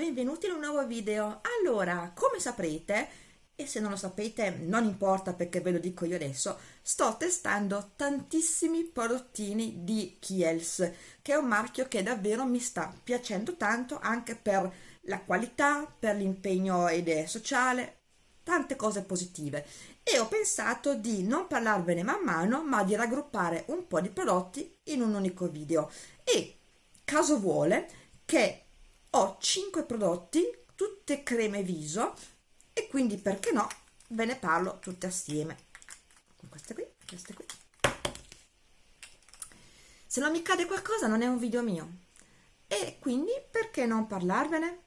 benvenuti in un nuovo video. Allora, come saprete, e se non lo sapete non importa perché ve lo dico io adesso, sto testando tantissimi prodottini di Kiels, che è un marchio che davvero mi sta piacendo tanto anche per la qualità, per l'impegno sociale, tante cose positive e ho pensato di non parlarvene man mano ma di raggruppare un po' di prodotti in un unico video e caso vuole che ho 5 prodotti, tutte creme viso e quindi perché no ve ne parlo tutte assieme. Queste qui, queste qui. Se non mi cade qualcosa non è un video mio e quindi perché non parlarvene?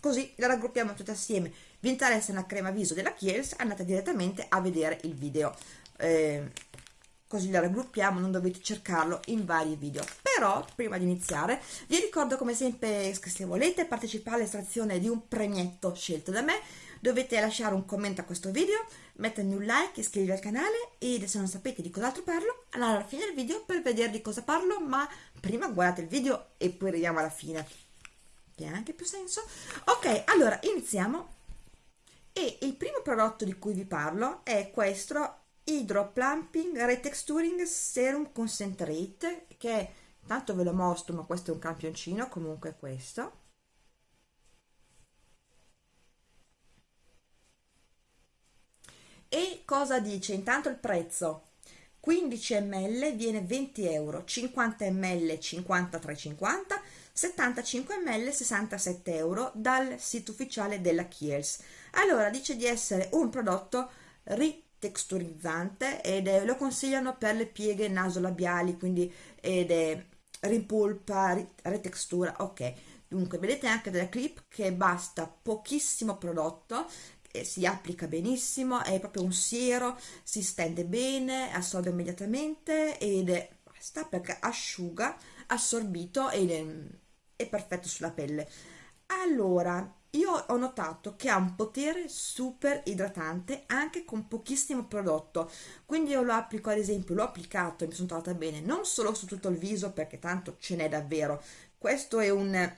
Così le raggruppiamo tutte assieme. Vi interessa una crema viso della Kiehl's? Andate direttamente a vedere il video. Eh, così la raggruppiamo, non dovete cercarlo in vari video. Però, prima di iniziare, vi ricordo come sempre che se volete partecipare all'estrazione di un premietto scelto da me, dovete lasciare un commento a questo video, mettermi un like, iscrivervi al canale e se non sapete di cos'altro parlo, andate alla fine del video per vedere di cosa parlo, ma prima guardate il video e poi arriviamo alla fine. Che ha anche più senso. Ok, allora iniziamo. E il primo prodotto di cui vi parlo è questo Hydro Plumping Retexturing Serum Concentrate che tanto ve lo mostro ma questo è un campioncino comunque questo. E cosa dice? Intanto il prezzo. 15 ml viene 20 euro 50 ml 53,50 75 ml 67 euro dal sito ufficiale della Kiehl's. Allora dice di essere un prodotto ri texturizzante ed è, lo consigliano per le pieghe nasolabiali quindi ed è ripulpa, ritextura, ok. Dunque vedete anche della clip che basta pochissimo prodotto e si applica benissimo è proprio un siero si stende bene assorbe immediatamente ed è basta perché asciuga assorbito ed è, è perfetto sulla pelle. Allora io ho notato che ha un potere super idratante anche con pochissimo prodotto. Quindi io lo applico ad esempio l'ho applicato e mi sono trovata bene. Non solo su tutto il viso perché tanto ce n'è davvero. Questo è un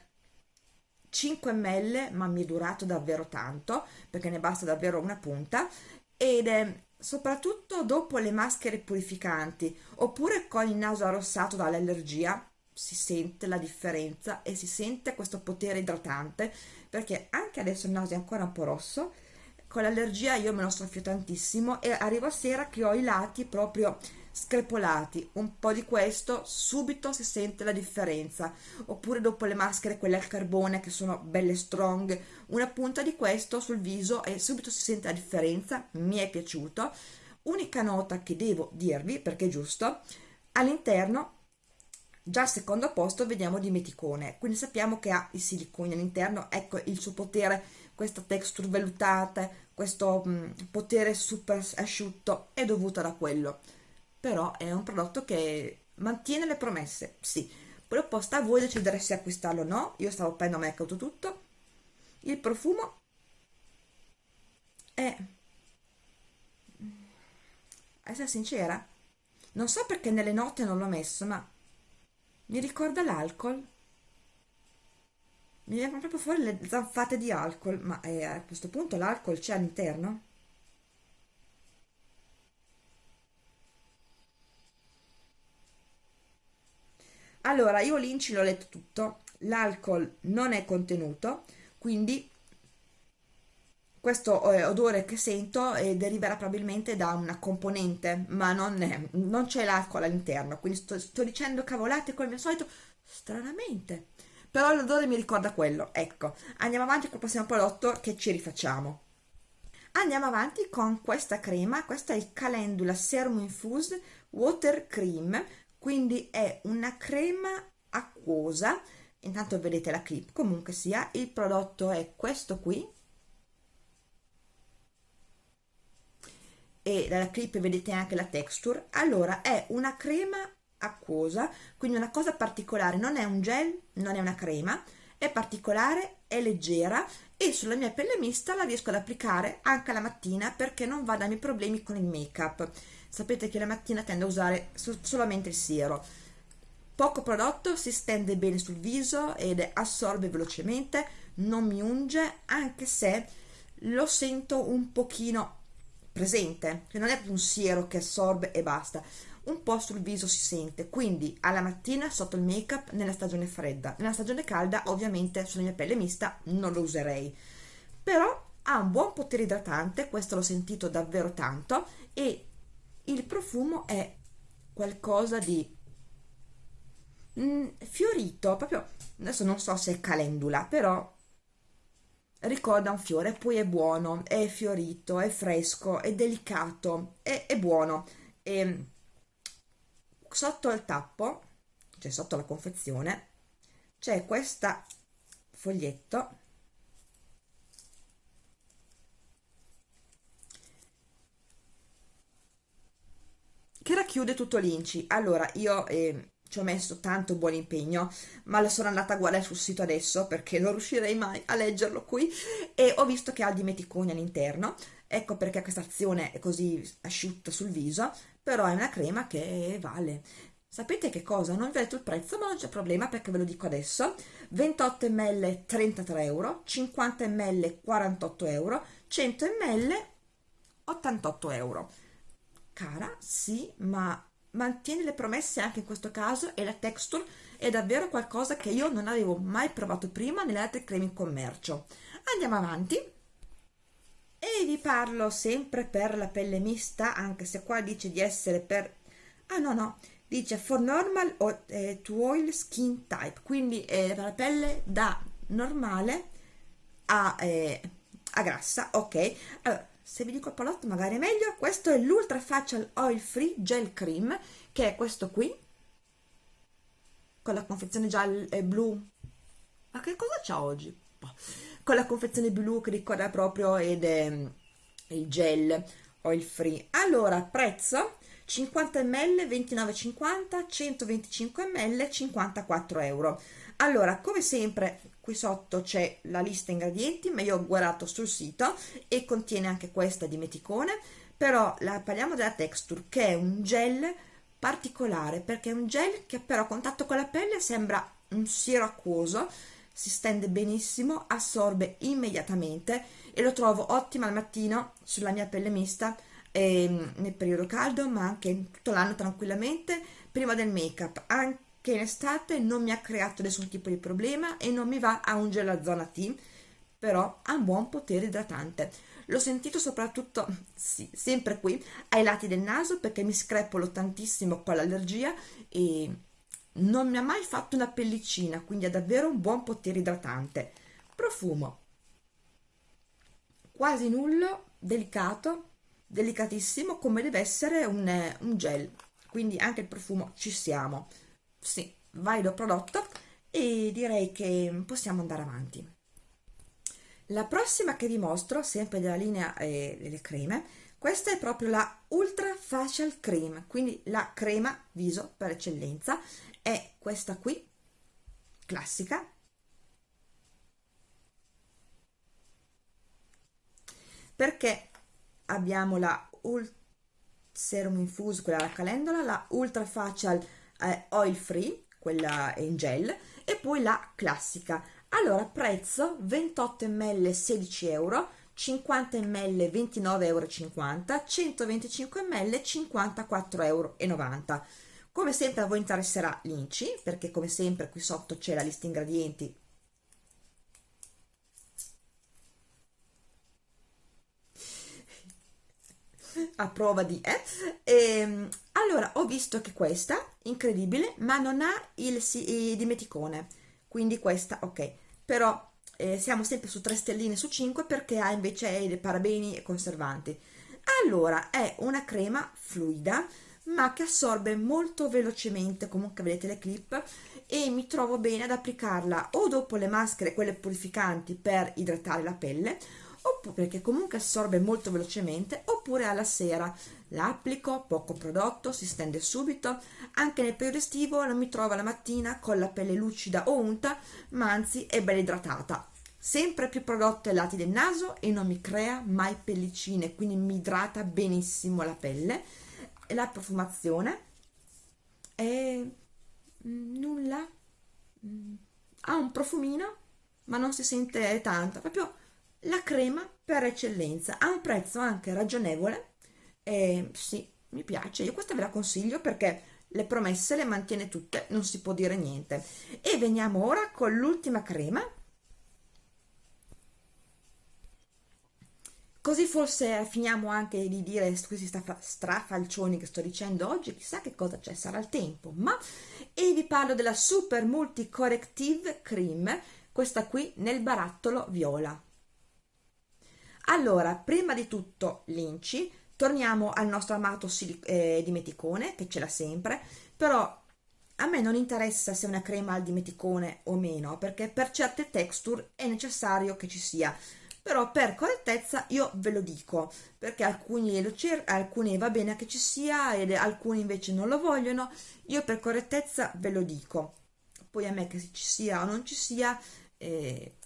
5 ml ma mi è durato davvero tanto perché ne basta davvero una punta. Ed è soprattutto dopo le maschere purificanti oppure con il naso arrossato dall'allergia si sente la differenza e si sente questo potere idratante perché anche adesso il naso è ancora un po' rosso con l'allergia io me lo soffio tantissimo e arrivo a sera che ho i lati proprio screpolati. Un po' di questo subito si sente la differenza. Oppure dopo le maschere quelle al carbone che sono belle strong una punta di questo sul viso e subito si sente la differenza. Mi è piaciuto. Unica nota che devo dirvi perché è giusto all'interno Già al secondo posto vediamo dimeticone, quindi sappiamo che ha i siliconi all'interno, ecco il suo potere, questa texture vellutata, questo mh, mm, potere super asciutto è dovuto da quello. Però è un prodotto che mantiene le promesse, sì. Poi dopo sta a voi decidere se acquistarlo o no, io stavo prendendo me tutto. Il profumo è... essere sincera, non so perché nelle note non l'ho messo, ma mi ricorda l'alcol mi vengono proprio fuori le zanfate di alcol ma eh, a questo punto l'alcol c'è all'interno? allora io l'inci l'ho letto tutto l'alcol non è contenuto quindi questo eh, odore che sento eh, deriverà probabilmente da una componente ma non, non c'è l'alcol all'interno quindi sto, sto, dicendo cavolate come al solito stranamente. Però l'odore mi ricorda quello ecco. Andiamo avanti col prossimo prodotto che ci rifacciamo. Andiamo avanti con questa crema questa è il Calendula Serum Infused Water Cream quindi è una crema acquosa. Intanto vedete la clip comunque sia il prodotto è questo qui e dalla clip vedete anche la texture. Allora è una crema acquosa quindi una cosa particolare non è un gel non è una crema è particolare è leggera e sulla mia pelle mista la riesco ad applicare anche la mattina perché non va a darmi problemi con il make up sapete che la mattina tendo a usare solamente il siero. Poco prodotto si stende bene sul viso ed assorbe velocemente non mi unge anche se lo sento un pochino presente che non è un siero che assorbe e basta un po' sul viso si sente quindi alla mattina sotto il make up nella stagione fredda. Nella stagione calda ovviamente sulla mia pelle mista non lo userei. Però ha un buon potere idratante questo l'ho sentito davvero tanto e il profumo è qualcosa di mm, fiorito proprio adesso non so se è calendula però ricorda un fiore poi è buono è fiorito è fresco è delicato è, è buono. E sotto il tappo cioè sotto la confezione c'è questa foglietto che racchiude tutto l'inci. Allora io eh, ci ho messo tanto buon impegno ma lo sono andata a guardare sul sito adesso perché non riuscirei mai a leggerlo qui e ho visto che ha il dimeticone all'interno. Ecco perché questa azione è così asciutta sul viso però è una crema che vale. Sapete che cosa? non vi ho detto il prezzo ma non c'è problema perché ve lo dico adesso. 28 ml 33 euro 50 ml 48 euro 100 ml 88 euro. Cara sì ma mantiene le promesse anche in questo caso e la texture è davvero qualcosa che io non avevo mai provato prima nelle altre creme in commercio. Andiamo avanti. E vi parlo sempre per la pelle mista anche se qua dice di essere per ah no no dice for normal o eh, to oil skin type quindi è la pelle da normale a, eh, a grassa ok. Allora se vi dico il prodotto magari è meglio questo è l'ultra facial oil free gel cream che è questo qui con la confezione gialla e blu ma che cosa c'ha oggi? Boh. con la confezione blu che ricorda proprio ed è mm, il gel oil free allora prezzo 50 ml 29,50 125 ml 54 euro allora come sempre qui sotto c'è la lista ingredienti ma io ho guardato sul sito e contiene anche questa di meticone. Però la, parliamo della texture che è un gel particolare perché è un gel che però a contatto con la pelle sembra un siero acquoso si stende benissimo assorbe immediatamente e lo trovo ottimo al mattino sulla mia pelle mista ehm, nel periodo caldo ma anche tutto l'anno tranquillamente prima del make up anche che in estate non mi ha creato nessun tipo di problema e non mi va a ungere la zona T, però ha un buon potere idratante. L'ho sentito soprattutto, sì, sempre qui, ai lati del naso perché mi screpolo tantissimo con l'allergia e non mi ha mai fatto una pellicina, quindi ha davvero un buon potere idratante. Profumo. Quasi nullo, delicato, delicatissimo come deve essere un, un gel, quindi anche il profumo ci siamo sì, valido prodotto e direi che possiamo andare avanti. La prossima che vi mostro, sempre della linea eh, delle creme, questa è proprio la Ultra Facial Cream, quindi la crema viso per eccellenza, è questa qui, classica, perché abbiamo la Ult Serum Infuse, quella alla calendola, la Ultra Facial eh, oil free, quella in gel, e poi la classica. Allora, prezzo 28 ml 16 euro, 50 ml 29,50 euro, 125 ml 54,90 euro. Come sempre a voi interesserà l'Inci, perché come sempre qui sotto c'è la lista ingredienti a prova di eh? e, ehm, allora ho visto che questa incredibile ma non ha il, il dimeticone. Quindi questa ok. Però eh, siamo sempre su 3 stelline su 5 perché ha invece parabeni e conservanti. Allora è una crema fluida ma che assorbe molto velocemente comunque vedete le clip e mi trovo bene ad applicarla o dopo le maschere quelle purificanti per idratare la pelle oppure perché comunque assorbe molto velocemente oppure alla sera. L'applico poco prodotto si stende subito. Anche nel periodo estivo non mi trovo la mattina con la pelle lucida o unta ma anzi è ben idratata. Sempre più prodotto ai lati del naso e non mi crea mai pellicine quindi mi idrata benissimo la pelle. La profumazione? È mm, nulla. Mm, ha un profumino ma non si sente tanto proprio la crema per eccellenza ha un prezzo anche ragionevole e sì mi piace. Io questa ve la consiglio perché le promesse le mantiene tutte non si può dire niente. E veniamo ora con l'ultima crema. Così forse finiamo anche di dire questi strafalcioni che sto dicendo oggi chissà che cosa c'è sarà il tempo ma e vi parlo della super multi corrective cream questa qui nel barattolo viola allora prima di tutto l'inci. Torniamo al nostro amato eh, dimeticone che ce l'ha sempre. Però a me non interessa se una crema al dimeticone o meno perché per certe texture è necessario che ci sia. Però per correttezza io ve lo dico perché alcuni, lo alcuni va bene che ci sia e alcuni invece non lo vogliono. Io per correttezza ve lo dico. Poi a me che ci sia o non ci sia eh,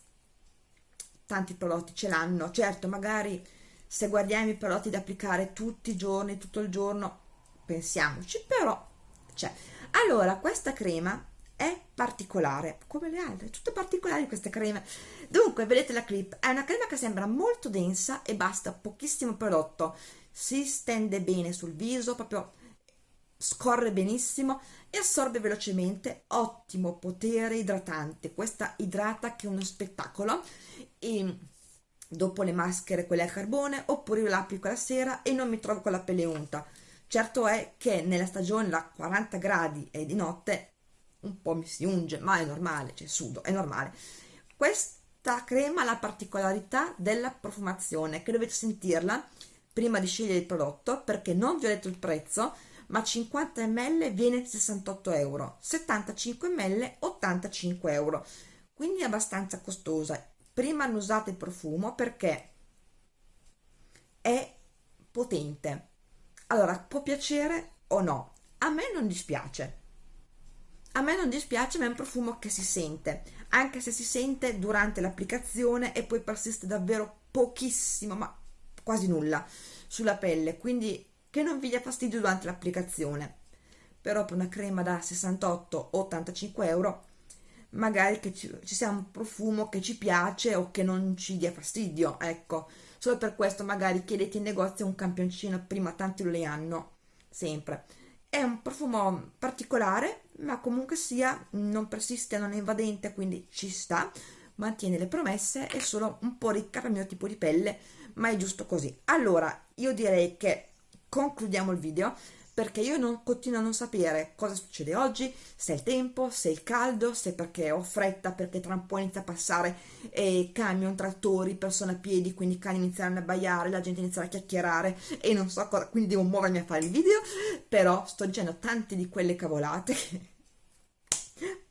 tanti prodotti ce l'hanno. Certo magari se guardiamo i prodotti da applicare tutti i giorni tutto il giorno pensiamoci però c'è allora questa crema è particolare come le altre tutte particolari queste creme. Dunque vedete la clip è una crema che sembra molto densa e basta pochissimo prodotto. Si stende bene sul viso proprio scorre benissimo e assorbe velocemente. Ottimo potere idratante. Questa idrata che è uno spettacolo. E dopo le maschere quelle a carbone oppure io l'applico la sera e non mi trovo con la pelle unta. Certo è che nella stagione da 40 gradi e di notte un po' mi si unge, ma è normale, cioè sudo, è normale. Questa crema ha la particolarità della profumazione, che dovete sentirla prima di scegliere il prodotto, perché non vi ho detto il prezzo, ma 50 ml viene 68 euro, 75 ml 85 euro, quindi è abbastanza costosa. Prima non usate il profumo perché è potente. Allora, può piacere o no? A me non dispiace a me non dispiace ma è un profumo che si sente, anche se si sente durante l'applicazione e poi persiste davvero pochissimo, ma quasi nulla, sulla pelle, quindi che non vi dia fastidio durante l'applicazione. Però per una crema da 68-85 euro magari che ci, ci, sia un profumo che ci piace o che non ci dia fastidio, ecco. Solo per questo magari chiedete in negozio un campioncino, prima tanti lo le hanno, sempre. È un profumo particolare, ma comunque sia non persiste, non è invadente, quindi ci sta, mantiene le promesse, è solo un po' ricca per il mio tipo di pelle, ma è giusto così. Allora, io direi che concludiamo il video perché io non, continuo a non sapere cosa succede oggi, se è il tempo, se è il caldo, se perché ho fretta, perché tra un po' inizia a passare eh, camion, trattori, persone a piedi, quindi i cani iniziano a baiare, la gente inizierà a chiacchierare e non so cosa, quindi devo muovermi a fare il video, però sto dicendo tante di quelle cavolate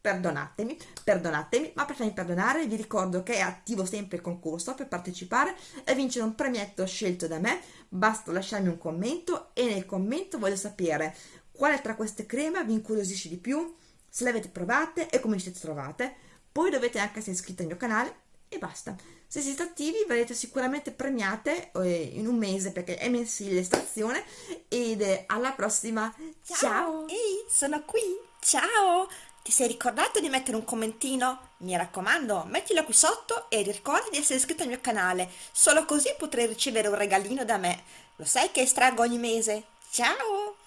perdonatemi, perdonatemi, ma per farmi perdonare vi ricordo che è attivo sempre il concorso per partecipare e vincere un premietto scelto da me, basta lasciarmi un commento e nel commento voglio sapere quale tra queste creme vi incuriosisce di più, se le avete provate e come siete trovate, poi dovete anche essere iscritti al mio canale e basta. Se siete attivi verrete sicuramente premiate eh, in un mese perché è mensile l'estrazione ed alla prossima. Ciao! Ciao. Ehi, sono qui! Ciao! Ti sei ricordato di mettere un commentino? Mi raccomando, mettilo qui sotto e ricorda di essere iscritto al mio canale, solo così potrai ricevere un regalino da me. Lo sai che estraggo ogni mese? Ciao!